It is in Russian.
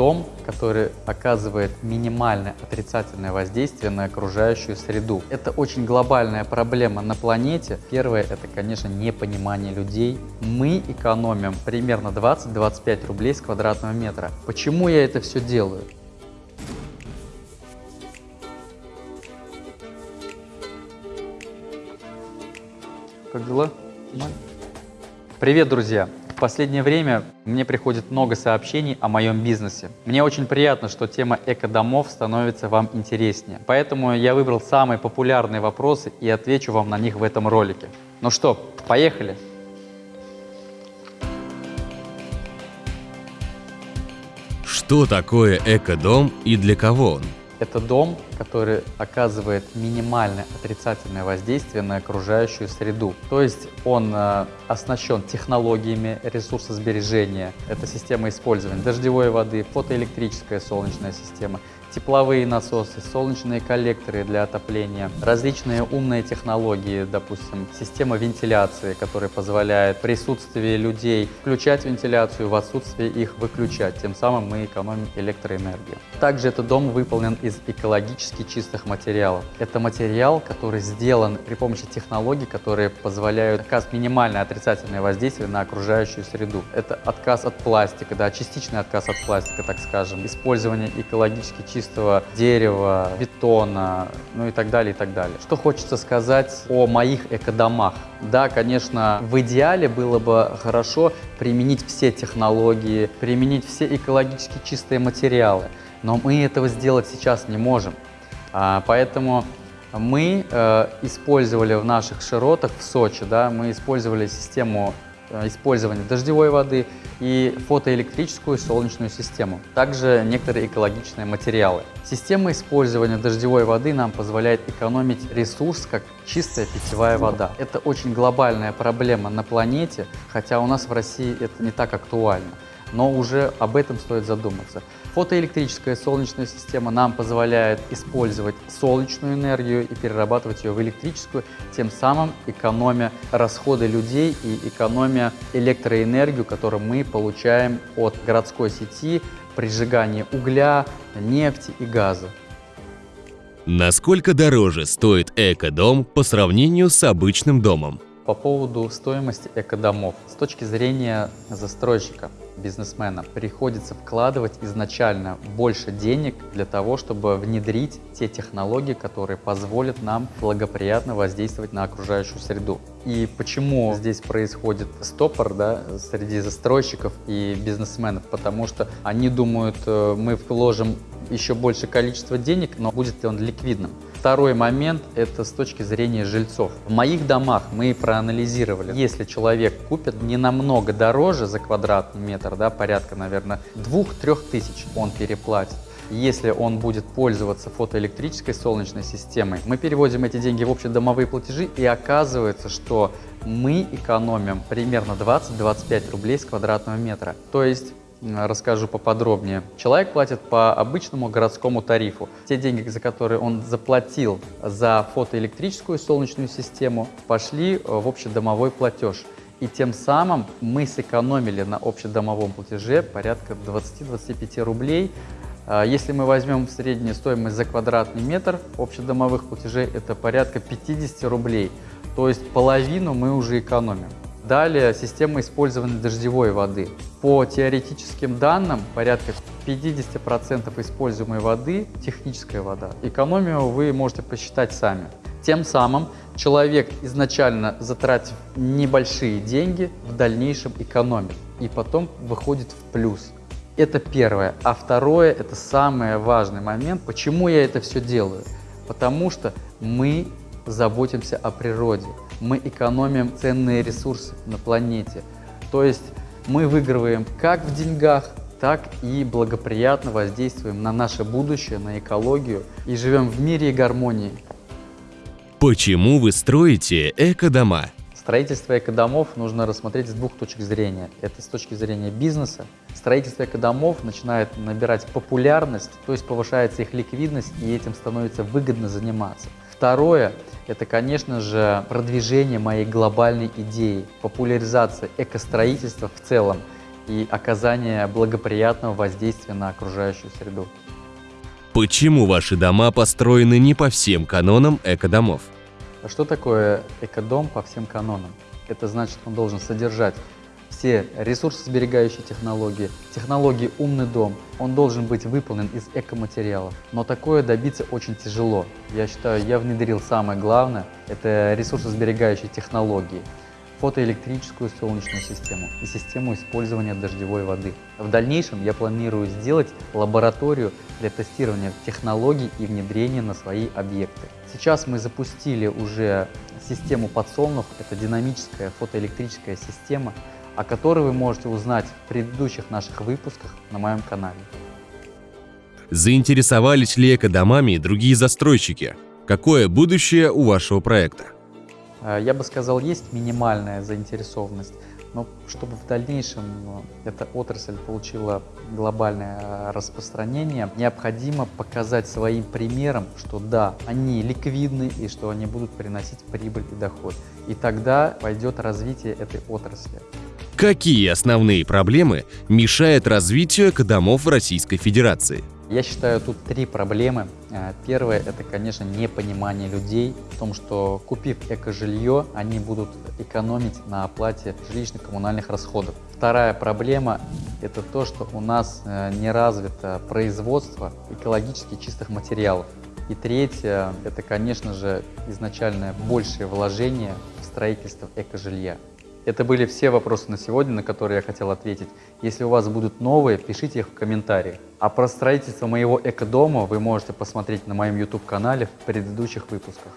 дом, который оказывает минимальное отрицательное воздействие на окружающую среду. Это очень глобальная проблема на планете. Первое – это, конечно, непонимание людей. Мы экономим примерно 20-25 рублей с квадратного метра. Почему я это все делаю? Как дела? Привет, друзья! Последнее время мне приходит много сообщений о моем бизнесе. Мне очень приятно, что тема эко-домов становится вам интереснее. Поэтому я выбрал самые популярные вопросы и отвечу вам на них в этом ролике. Ну что, поехали! Что такое эко-дом и для кого он? Это дом, который оказывает минимальное отрицательное воздействие на окружающую среду. То есть он э, оснащен технологиями ресурсосбережения. Это система использования дождевой воды, фотоэлектрическая солнечная система, тепловые насосы, солнечные коллекторы для отопления, различные умные технологии, допустим, система вентиляции, которая позволяет в присутствии людей включать вентиляцию, в отсутствие их выключать. Тем самым мы экономим электроэнергию. Также этот дом выполнен из экологически чистых материалов. Это материал, который сделан при помощи технологий, которые позволяют оказать минимальное отрицательное воздействие на окружающую среду. Это отказ от пластика, да, частичный отказ от пластика, так скажем, использование экологически чистых чистого дерева, бетона, ну и так далее, и так далее. Что хочется сказать о моих экодомах? Да, конечно, в идеале было бы хорошо применить все технологии, применить все экологически чистые материалы, но мы этого сделать сейчас не можем. А, поэтому мы э, использовали в наших широтах в Сочи, да, мы использовали систему использования дождевой воды и фотоэлектрическую солнечную систему. Также некоторые экологичные материалы. Система использования дождевой воды нам позволяет экономить ресурс, как чистая питьевая вода. Это очень глобальная проблема на планете, хотя у нас в России это не так актуально но уже об этом стоит задуматься. Фотоэлектрическая солнечная система нам позволяет использовать солнечную энергию и перерабатывать ее в электрическую, тем самым экономя расходы людей и экономя электроэнергию, которую мы получаем от городской сети при сжигании угля, нефти и газа. Насколько дороже стоит эко-дом по сравнению с обычным домом? По поводу стоимости экодомов. С точки зрения застройщика, бизнесмена, приходится вкладывать изначально больше денег для того, чтобы внедрить те технологии, которые позволят нам благоприятно воздействовать на окружающую среду. И почему здесь происходит стопор да, среди застройщиков и бизнесменов? Потому что они думают, э, мы вложим еще больше количество денег, но будет ли он ликвидным? Второй момент – это с точки зрения жильцов. В моих домах мы проанализировали, если человек купит не намного дороже за квадратный метр, да, порядка, наверное, 2-3 тысяч он переплатит, если он будет пользоваться фотоэлектрической солнечной системой, мы переводим эти деньги в общедомовые платежи, и оказывается, что мы экономим примерно 20-25 рублей с квадратного метра. То есть расскажу поподробнее. Человек платит по обычному городскому тарифу. Те деньги, за которые он заплатил за фотоэлектрическую солнечную систему, пошли э, в общедомовой платеж. И тем самым мы сэкономили на общедомовом платеже порядка 20-25 рублей. А если мы возьмем среднюю стоимость за квадратный метр общедомовых платежей, это порядка 50 рублей. То есть половину мы уже экономим. Далее система использования дождевой воды. По теоретическим данным, порядка 50% используемой воды – техническая вода. Экономию вы можете посчитать сами. Тем самым человек, изначально затратив небольшие деньги, в дальнейшем экономит и потом выходит в плюс. Это первое. А второе – это самый важный момент. Почему я это все делаю? Потому что мы заботимся о природе мы экономим ценные ресурсы на планете. То есть мы выигрываем как в деньгах, так и благоприятно воздействуем на наше будущее, на экологию и живем в мире и гармонии. Почему вы строите эко-дома? Строительство экодомов нужно рассмотреть с двух точек зрения. Это с точки зрения бизнеса. Строительство экодомов начинает набирать популярность, то есть повышается их ликвидность, и этим становится выгодно заниматься. Второе – это, конечно же, продвижение моей глобальной идеи, популяризация экостроительства в целом. и оказания благоприятного воздействия на окружающую среду. Почему ваши дома построены не по всем канонам экодомов? А что такое экодом по всем канонам? Это значит, он должен содержать все ресурсосберегающие технологии, технологии умный дом, он должен быть выполнен из экоматериалов. Но такое добиться очень тяжело. Я считаю, я внедрил самое главное, это ресурсосберегающие технологии фотоэлектрическую солнечную систему и систему использования дождевой воды. В дальнейшем я планирую сделать лабораторию для тестирования технологий и внедрения на свои объекты. Сейчас мы запустили уже систему подсолнух, это динамическая фотоэлектрическая система, о которой вы можете узнать в предыдущих наших выпусках на моем канале. Заинтересовались ли экодомами другие застройщики? Какое будущее у вашего проекта? Э, я бы сказал, есть минимальная заинтересованность, но чтобы в дальнейшем э, эта отрасль получила глобальное э, распространение, необходимо показать своим примером, что да, они ликвидны и что они будут приносить прибыль и доход. И тогда пойдет развитие этой отрасли. Какие основные проблемы мешают развитию экодомов в Российской Федерации? Я считаю, тут три проблемы. Э, первое – это, конечно, непонимание людей в том, что купив эко-жилье, они будут экономить на оплате жилищно-коммунальных расходов. Вторая проблема – это то, что у нас э, не развито производство экологически чистых материалов. И третье – это, конечно же, изначально большее вложение в строительство эко-жилья. Это были все вопросы на сегодня, на которые я хотел ответить. Если у вас будут новые, пишите их в комментариях. А про строительство моего экодома вы можете посмотреть на моем YouTube-канале в предыдущих выпусках.